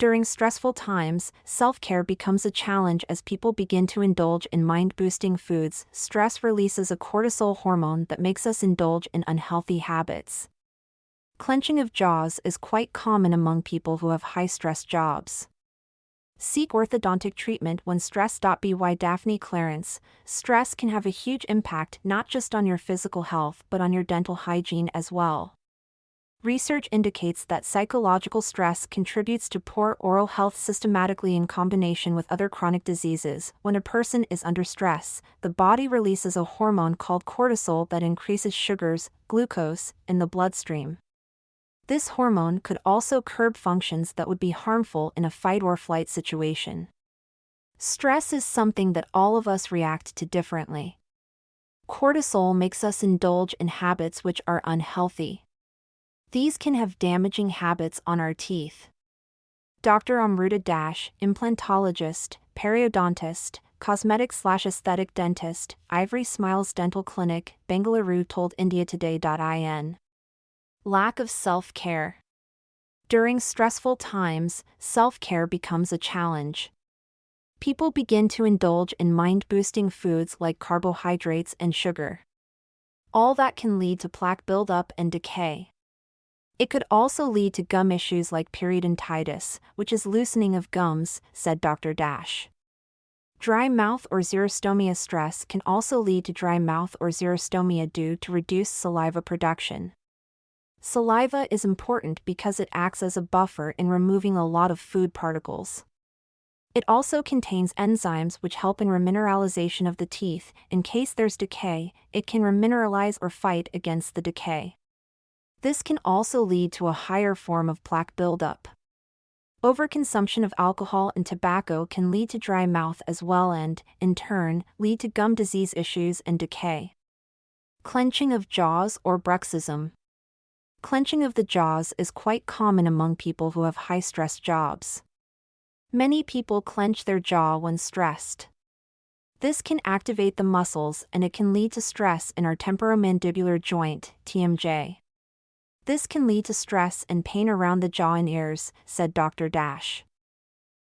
During stressful times, self care becomes a challenge as people begin to indulge in mind boosting foods. Stress releases a cortisol hormone that makes us indulge in unhealthy habits. Clenching of jaws is quite common among people who have high stress jobs. Seek orthodontic treatment when stressed. By Daphne Clarence, stress can have a huge impact not just on your physical health but on your dental hygiene as well. Research indicates that psychological stress contributes to poor oral health systematically in combination with other chronic diseases. When a person is under stress, the body releases a hormone called cortisol that increases sugars, glucose, in the bloodstream. This hormone could also curb functions that would be harmful in a fight or flight situation. Stress is something that all of us react to differently. Cortisol makes us indulge in habits which are unhealthy. These can have damaging habits on our teeth. Dr. Amruta Dash, implantologist, periodontist, cosmetic slash aesthetic dentist, Ivory Smiles Dental Clinic, Bengaluru told IndiaToday.in. Lack of self care. During stressful times, self care becomes a challenge. People begin to indulge in mind boosting foods like carbohydrates and sugar. All that can lead to plaque buildup and decay. It could also lead to gum issues like periodontitis, which is loosening of gums, said Dr. Dash. Dry mouth or xerostomia stress can also lead to dry mouth or xerostomia due to reduced saliva production. Saliva is important because it acts as a buffer in removing a lot of food particles. It also contains enzymes which help in remineralization of the teeth. In case there's decay, it can remineralize or fight against the decay. This can also lead to a higher form of plaque buildup. Overconsumption of alcohol and tobacco can lead to dry mouth as well and, in turn, lead to gum disease issues and decay. Clenching of jaws or bruxism. Clenching of the jaws is quite common among people who have high stress jobs. Many people clench their jaw when stressed. This can activate the muscles and it can lead to stress in our temporomandibular joint, TMJ. This can lead to stress and pain around the jaw and ears, said Dr. Dash.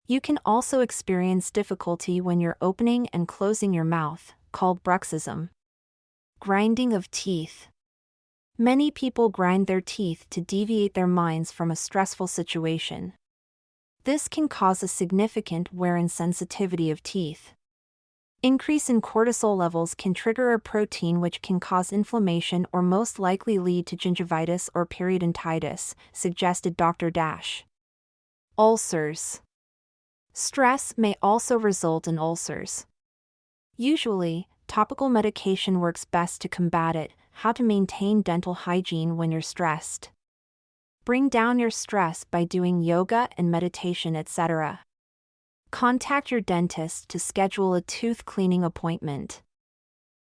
You can also experience difficulty when you're opening and closing your mouth, called bruxism. Grinding of teeth. Many people grind their teeth to deviate their minds from a stressful situation. This can cause a significant wear and sensitivity of teeth. Increase in cortisol levels can trigger a protein which can cause inflammation or most likely lead to gingivitis or periodontitis, suggested Dr. Dash. Ulcers. Stress may also result in ulcers. Usually, topical medication works best to combat it, how to maintain dental hygiene when you're stressed. Bring down your stress by doing yoga and meditation, etc. Contact your dentist to schedule a tooth cleaning appointment.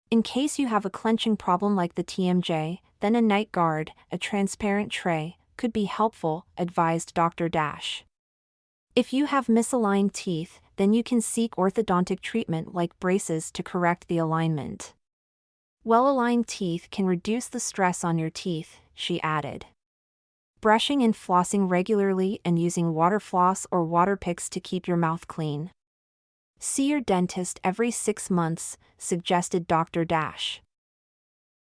In case you have a clenching problem like the TMJ, then a night guard, a transparent tray, could be helpful, advised Dr. Dash. If you have misaligned teeth, then you can seek orthodontic treatment like braces to correct the alignment. Well aligned teeth can reduce the stress on your teeth, she added. Brushing and flossing regularly and using water floss or water picks to keep your mouth clean. See your dentist every six months, suggested Dr. Dash.